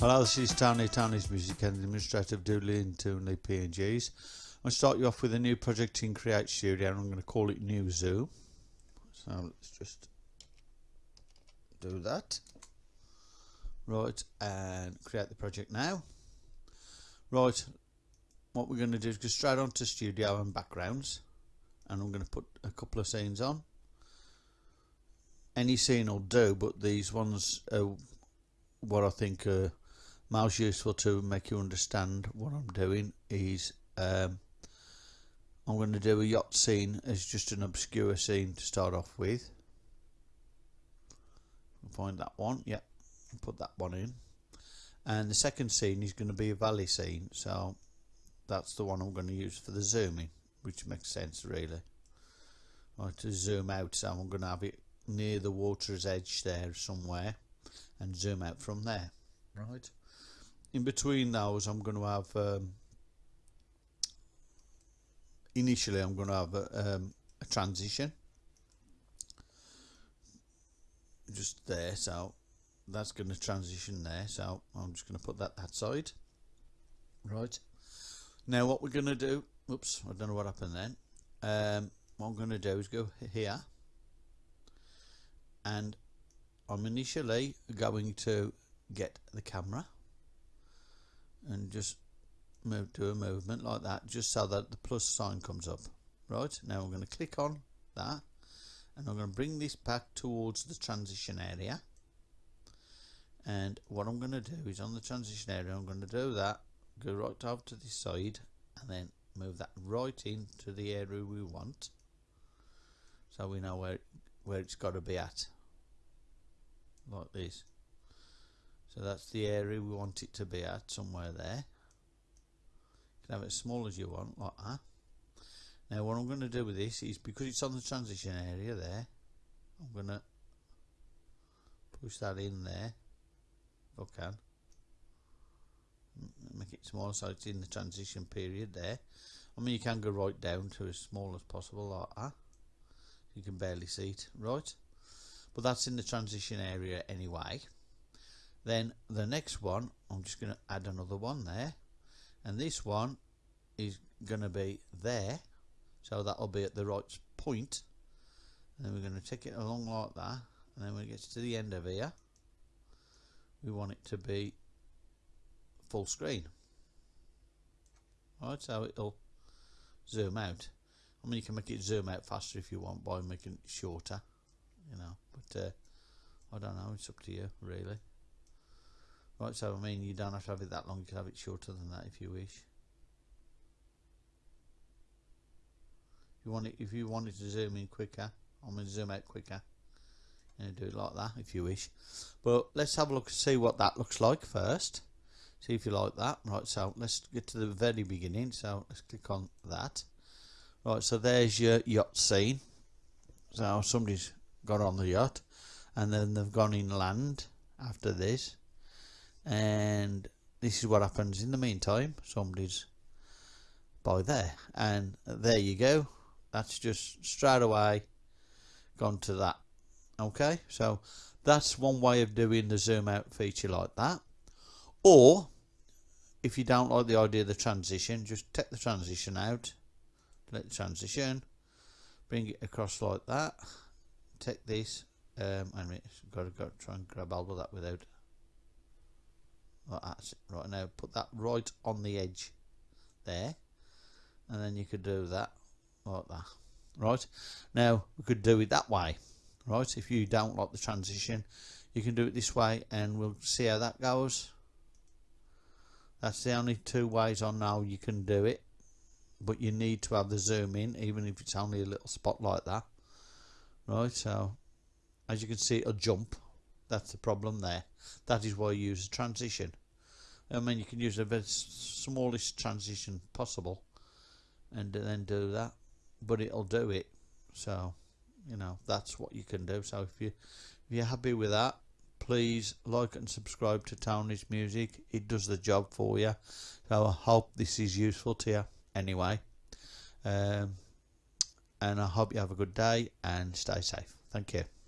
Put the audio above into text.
Hello, this is Tony, Tony's Music and Administrative Doodling Toonly PNGs. I'll start you off with a new project in Create Studio and I'm going to call it New Zoo. So let's just do that. Right, and create the project now. Right, what we're going to do is go straight onto Studio and Backgrounds and I'm going to put a couple of scenes on. Any scene will do, but these ones are what I think are most useful to make you understand what I'm doing is um, I'm going to do a yacht scene as just an obscure scene to start off with. Find that one, yep put that one in. And the second scene is going to be a valley scene, so that's the one I'm going to use for the zooming, which makes sense really. Right, to zoom out, so I'm going to have it near the water's edge there somewhere and zoom out from there, right? In between those I'm going to have um, initially I'm going to have a, um, a transition. Just there so that's going to transition there so I'm just going to put that that side. Right. Now what we're going to do oops I don't know what happened then. Um, what I'm going to do is go here. And I'm initially going to get the camera and just move to a movement like that just so that the plus sign comes up. Right now I'm going to click on that and I'm going to bring this back towards the transition area. And what I'm going to do is on the transition area I'm going to do that go right over to this side and then move that right into the area we want so we know where where it's got to be at. Like this so that's the area we want it to be at somewhere there. You can have it as small as you want like that. Now what I'm going to do with this is because it's on the transition area there I'm going to push that in there if I can. Make it smaller so it's in the transition period there. I mean you can go right down to as small as possible like that. You can barely see it right? But that's in the transition area anyway then the next one I'm just going to add another one there. And this one is going to be there. So that'll be at the right point. And then we're going to take it along like that. And then when it gets to the end of here we want it to be full screen. Right so it'll zoom out. I mean you can make it zoom out faster if you want by making it shorter you know but uh, I don't know it's up to you really Right, so I mean, you don't have to have it that long, you can have it shorter than that if you wish. If you want it, if you wanted to zoom in quicker, I'm going to zoom out quicker. And do it like that if you wish. But let's have a look and see what that looks like first. See if you like that. Right, so let's get to the very beginning. So let's click on that. Right, so there's your yacht scene. So somebody's got on the yacht and then they've gone inland after this and this is what happens in the meantime. Somebody's by there. And there you go. That's just straight away gone to that. Okay? So that's one way of doing the zoom out feature like that. Or if you don't like the idea of the transition just take the transition out. Let the transition. Bring it across like that. Take this um, I mean, got to go try and grab all of that without right now put that right on the edge there and then you could do that like that right? Now we could do it that way right? If you don't like the transition you can do it this way and we'll see how that goes. That's the only two ways I know you can do it but you need to have the zoom in even if it's only a little spot like that right? So as you can see it'll jump that's the problem there. That is why you use a transition. I mean you can use the very smallest transition possible and then do that but it'll do it. So you know that's what you can do. So if you if you're happy with that please like and subscribe to Tony's music. It does the job for you. So I hope this is useful to you anyway. Um, and I hope you have a good day and stay safe. Thank you